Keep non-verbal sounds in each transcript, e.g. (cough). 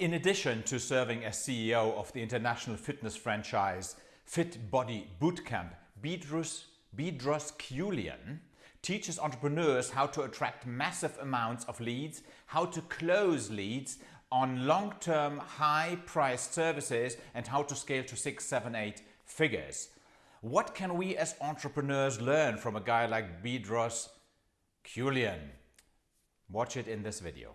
In addition to serving as CEO of the international fitness franchise Fit Body Bootcamp, Bedros, Bedros Keuilian teaches entrepreneurs how to attract massive amounts of leads, how to close leads on long-term high-priced services and how to scale to six, seven, eight figures. What can we as entrepreneurs learn from a guy like Bedros Keuilian? Watch it in this video.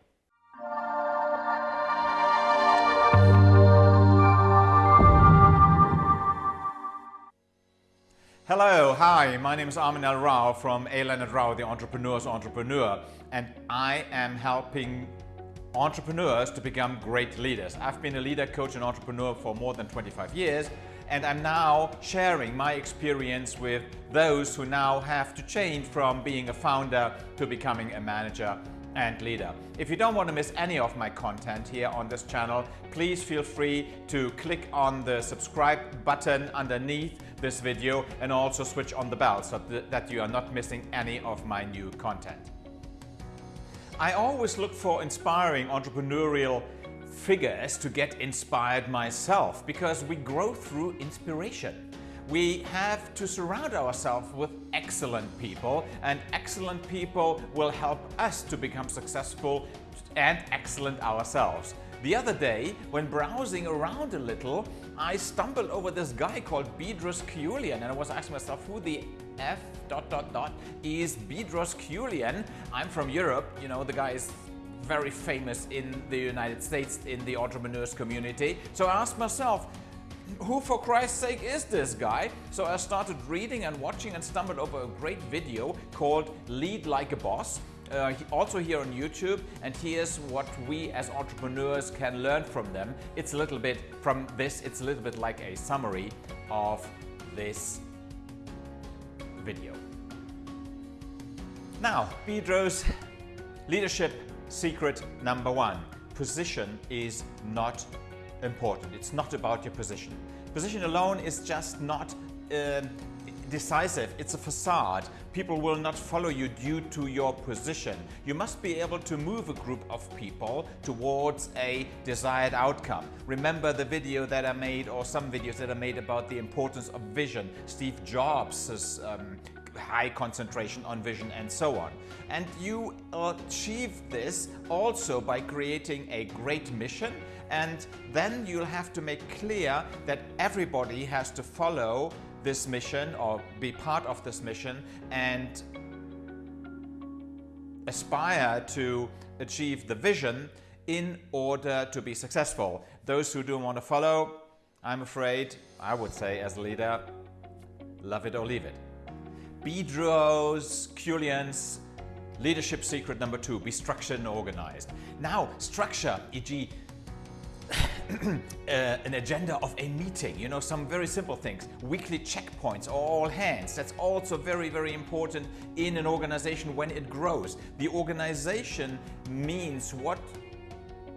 Hello, hi, my name is Armin L. Rao from A. Leonard Rao, the Entrepreneur's Entrepreneur, and I am helping entrepreneurs to become great leaders. I've been a leader, coach, and entrepreneur for more than 25 years, and I'm now sharing my experience with those who now have to change from being a founder to becoming a manager and leader. If you don't want to miss any of my content here on this channel, please feel free to click on the subscribe button underneath this video and also switch on the bell so that you are not missing any of my new content. I always look for inspiring entrepreneurial figures to get inspired myself because we grow through inspiration. We have to surround ourselves with excellent people and excellent people will help us to become successful and excellent ourselves. The other day, when browsing around a little, I stumbled over this guy called Bedros Keuilian and I was asking myself who the F dot dot dot is Bedros Keuilian. I'm from Europe, you know, the guy is very famous in the United States in the entrepreneurs community. So I asked myself, who for Christ's sake is this guy? So I started reading and watching and stumbled over a great video called Lead Like a Boss uh, also here on YouTube and here's what we as entrepreneurs can learn from them. It's a little bit from this, it's a little bit like a summary of this video. Now, Bedros' leadership secret number one. Position is not important. It's not about your position. Position alone is just not uh, decisive, it's a facade. People will not follow you due to your position. You must be able to move a group of people towards a desired outcome. Remember the video that I made or some videos that I made about the importance of vision. Steve Jobs' um, high concentration on vision and so on. And you achieve this also by creating a great mission and then you'll have to make clear that everybody has to follow this mission or be part of this mission and aspire to achieve the vision in order to be successful. Those who don't want to follow, I'm afraid, I would say as a leader, love it or leave it. Bedros Keuilian's leadership secret number two, be structured and organized. Now, structure, e.g. (clears throat) uh, an agenda of a meeting, you know, some very simple things. Weekly checkpoints, or all hands. That's also very, very important in an organization when it grows. The organization means what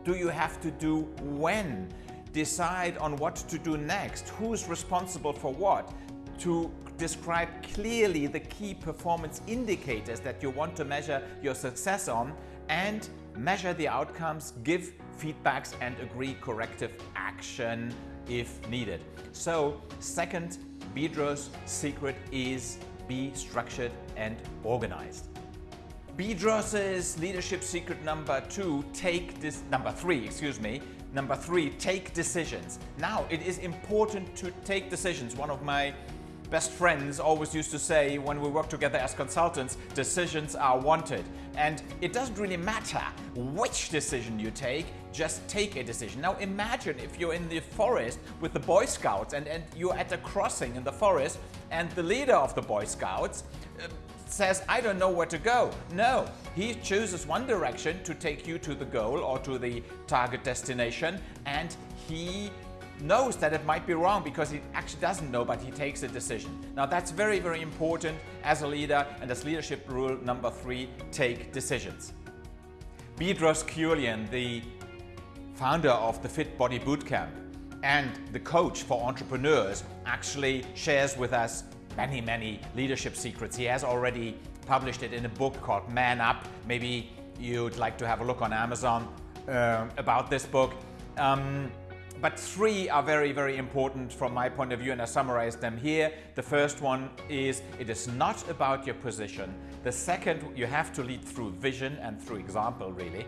do you have to do when? Decide on what to do next. Who's responsible for what? To describe clearly the key performance indicators that you want to measure your success on and measure the outcomes, give feedbacks and agree corrective action if needed. So second, Bedros' secret is be structured and organized. Bedros's leadership secret number two, take this, number three, excuse me, number three, take decisions. Now, it is important to take decisions. One of my best friends always used to say when we work together as consultants, decisions are wanted. And it doesn't really matter which decision you take, just take a decision. Now imagine if you're in the forest with the Boy Scouts and, and you're at a crossing in the forest and the leader of the Boy Scouts uh, says, I don't know where to go. No, he chooses one direction to take you to the goal or to the target destination and he knows that it might be wrong because he actually doesn't know, but he takes a decision. Now that's very, very important as a leader and as leadership rule number three, take decisions. Bedros Keuilian, the founder of the Fit Body Bootcamp and the coach for entrepreneurs, actually shares with us many, many leadership secrets. He has already published it in a book called Man Up. Maybe you'd like to have a look on Amazon uh, about this book. Um, but three are very, very important from my point of view, and I summarize them here. The first one is it is not about your position. The second, you have to lead through vision and through example, really.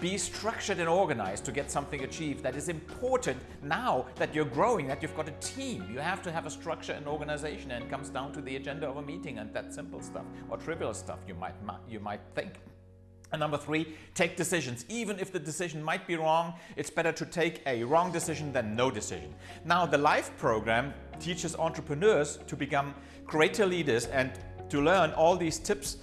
Be structured and organized to get something achieved. That is important now that you're growing, that you've got a team. You have to have a structure and organization, and it comes down to the agenda of a meeting and that simple stuff or trivial stuff you might, you might think. And number three, take decisions. Even if the decision might be wrong, it's better to take a wrong decision than no decision. Now, the LIFE program teaches entrepreneurs to become greater leaders and to learn all these tips,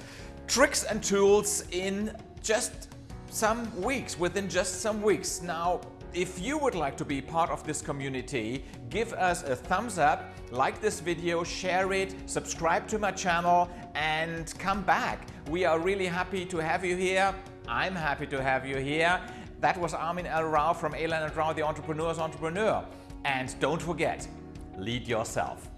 tricks and tools in just some weeks, within just some weeks. Now, if you would like to be part of this community, give us a thumbs up, like this video, share it, subscribe to my channel and come back. We are really happy to have you here. I'm happy to have you here. That was Armin L. Rao from Eylan and Rao, the Entrepreneur's Entrepreneur. And don't forget, lead yourself.